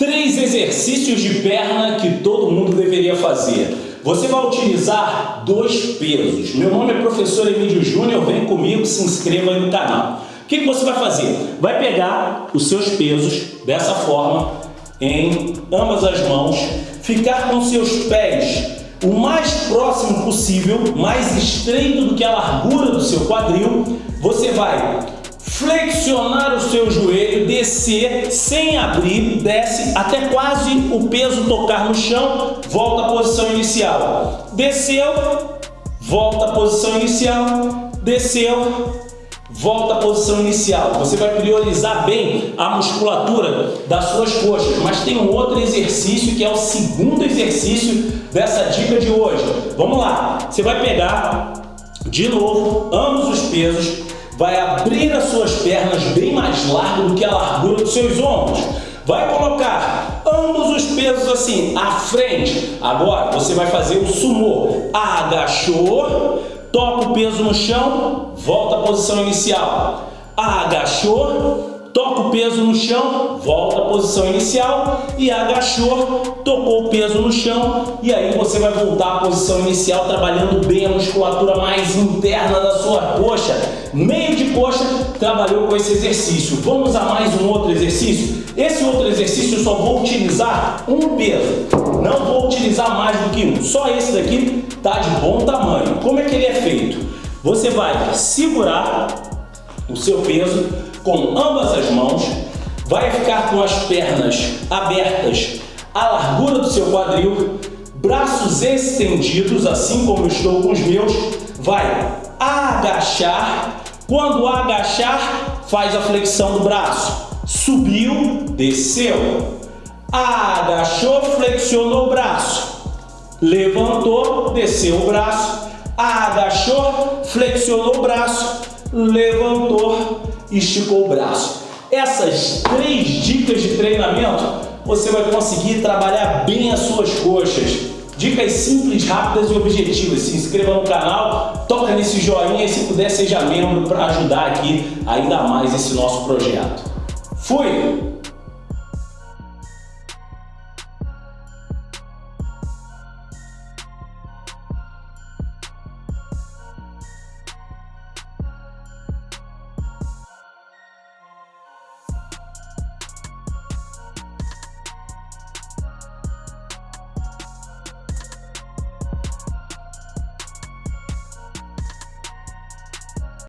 Três exercícios de perna que todo mundo deveria fazer. Você vai utilizar dois pesos. Meu nome é professor Emílio Júnior, vem comigo, se inscreva aí no canal. O que, você vai fazer? Vai pegar os seus pesos dessa forma, em ambas as mãos, ficar com seus pés o mais próximo possível, mais estreito do que a largura do seu quadril. Você vai flexionar o seu joelho, descer sem abrir, desce até quase o peso tocar no chão, volta à posição inicial. Desceu, volta à posição inicial, desceu, volta à posição inicial. Você vai priorizar bem a musculatura das suas coxas, mas tem um outro exercício que é o segundo exercício dessa dica de hoje. Vamos lá, você vai pegar de novo ambos os pesos, vai abrir as suas pernas bem mais largo do que a largura dos seus ombros. Vai colocar ambos os pesos assim, à frente. Agora, você vai fazer o sumô. Agachou, toca o peso no chão, volta à posição inicial. Agachou, toca o peso no chão, volta à posição inicial e agachou, tocou o peso no chão e aí você vai voltar à posição inicial trabalhando bem a musculatura mais interna da sua coxa. Meio de coxa trabalhou com esse exercício. Vamos a mais um outro exercício? Esse outro exercício eu só vou utilizar um peso, não vou utilizar mais do que um. Só esse daqui tá de bom tamanho. Como é que ele é feito? Você vai segurar o seu peso com ambas as mãos, vai ficar com as pernas abertas à largura do seu quadril, braços estendidos, assim como estou com os meus, vai agachar, quando agachar, faz a flexão do braço, subiu, desceu, agachou, flexionou o braço, levantou, desceu o braço, agachou, flexionou o braço, levantou, esticou o braço. Essas três dicas de treinamento, você vai conseguir trabalhar bem as suas coxas. Dicas simples, rápidas e objetivas. Se inscreva no canal, toca nesse joinha e se puder seja membro para ajudar aqui ainda mais esse nosso projeto. Fui!